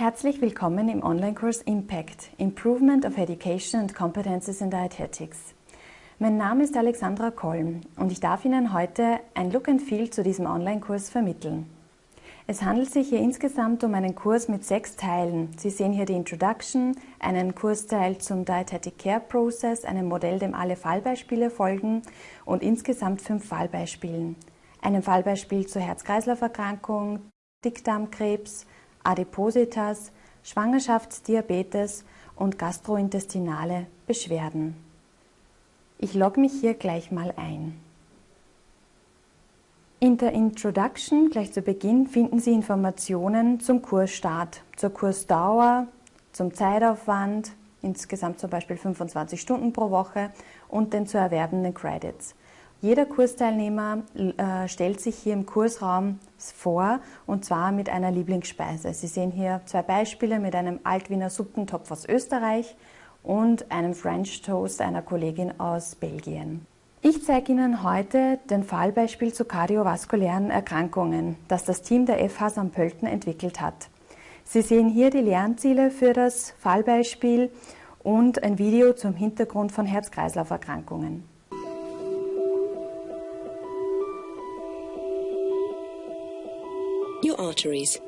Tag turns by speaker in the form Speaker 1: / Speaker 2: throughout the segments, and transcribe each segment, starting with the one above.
Speaker 1: Herzlich willkommen im Online-Kurs Impact – Improvement of Education and Competences in Dietetics. Mein Name ist Alexandra Kolm und ich darf Ihnen heute ein Look and Feel zu diesem Online-Kurs vermitteln. Es handelt sich hier insgesamt um einen Kurs mit sechs Teilen. Sie sehen hier die Introduction, einen Kursteil zum Dietetic Care Process, einem Modell, dem alle Fallbeispiele folgen und insgesamt fünf Fallbeispielen. Einem Fallbeispiel zur Herz-Kreislauf-Erkrankung, Dickdarmkrebs, Adipositas, Schwangerschaftsdiabetes und gastrointestinale Beschwerden. Ich logge mich hier gleich mal ein. In der Introduction, gleich zu Beginn, finden Sie Informationen zum Kursstart, zur Kursdauer, zum Zeitaufwand, insgesamt zum Beispiel 25 Stunden pro Woche und den zu erwerbenden Credits. Jeder Kursteilnehmer äh, stellt sich hier im Kursraum vor und zwar mit einer Lieblingsspeise. Sie sehen hier zwei Beispiele mit einem Altwiener Suppentopf aus Österreich und einem French Toast einer Kollegin aus Belgien. Ich zeige Ihnen heute den Fallbeispiel zu kardiovaskulären Erkrankungen, das das Team der FH St. Pölten entwickelt hat. Sie sehen hier die Lernziele für das Fallbeispiel und ein Video zum Hintergrund von Herz-Kreislauf-Erkrankungen. Your arteries.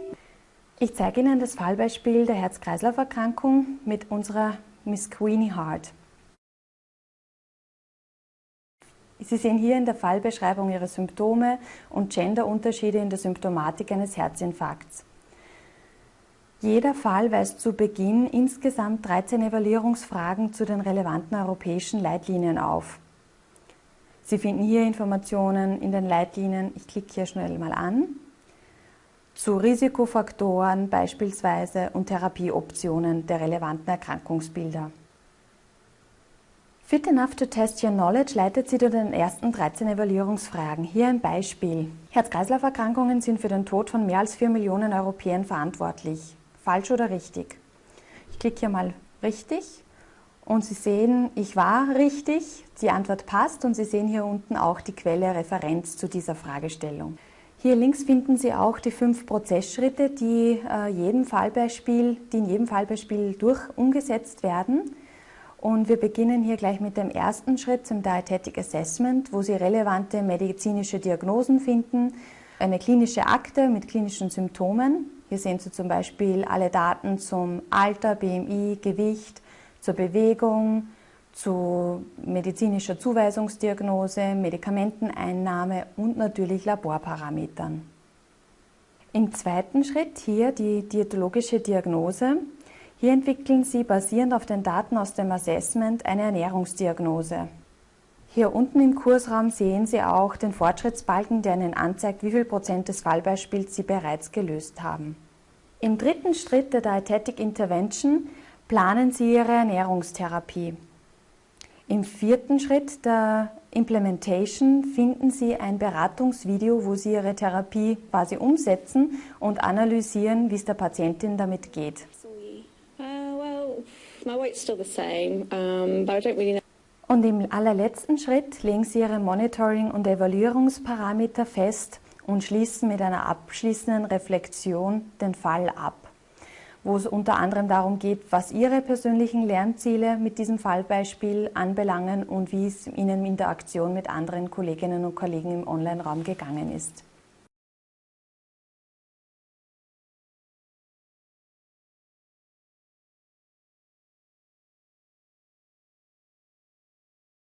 Speaker 1: Ich zeige Ihnen das Fallbeispiel der Herz-Kreislauf-Erkrankung mit unserer Miss Queenie Hart. Sie sehen hier in der Fallbeschreibung ihre Symptome und Genderunterschiede in der Symptomatik eines Herzinfarkts. Jeder Fall weist zu Beginn insgesamt 13 Evaluierungsfragen zu den relevanten europäischen Leitlinien auf. Sie finden hier Informationen in den Leitlinien, ich klicke hier schnell mal an, zu Risikofaktoren beispielsweise und Therapieoptionen der relevanten Erkrankungsbilder. Fit Enough to Test Your Knowledge leitet Sie durch den ersten 13 Evaluierungsfragen. Hier ein Beispiel. Herz-Kreislauf-Erkrankungen sind für den Tod von mehr als 4 Millionen Europäern verantwortlich. Falsch oder richtig? Ich klicke hier mal richtig und Sie sehen, ich war richtig, die Antwort passt und Sie sehen hier unten auch die Quelle Referenz zu dieser Fragestellung. Hier links finden Sie auch die fünf Prozessschritte, die, äh, jedem Fallbeispiel, die in jedem Fallbeispiel durch umgesetzt werden. Und wir beginnen hier gleich mit dem ersten Schritt zum Dietetic Assessment, wo Sie relevante medizinische Diagnosen finden, eine klinische Akte mit klinischen Symptomen. Hier sehen Sie zum Beispiel alle Daten zum Alter, BMI, Gewicht, zur Bewegung, zu medizinischer Zuweisungsdiagnose, Medikamenteneinnahme und natürlich Laborparametern. Im zweiten Schritt hier die diätologische Diagnose. Hier entwickeln Sie basierend auf den Daten aus dem Assessment eine Ernährungsdiagnose. Hier unten im Kursraum sehen Sie auch den Fortschrittsbalken, der Ihnen anzeigt, wie viel Prozent des Fallbeispiels Sie bereits gelöst haben. Im dritten Schritt der Dietetic Intervention planen Sie Ihre Ernährungstherapie. Im vierten Schritt der Implementation finden Sie ein Beratungsvideo, wo Sie Ihre Therapie quasi umsetzen und analysieren, wie es der Patientin damit geht. Und im allerletzten Schritt legen Sie Ihre Monitoring- und Evaluierungsparameter fest und schließen mit einer abschließenden Reflexion den Fall ab wo es unter anderem darum geht, was Ihre persönlichen Lernziele mit diesem Fallbeispiel anbelangen und wie es Ihnen in der Aktion mit anderen Kolleginnen und Kollegen im Online-Raum gegangen ist.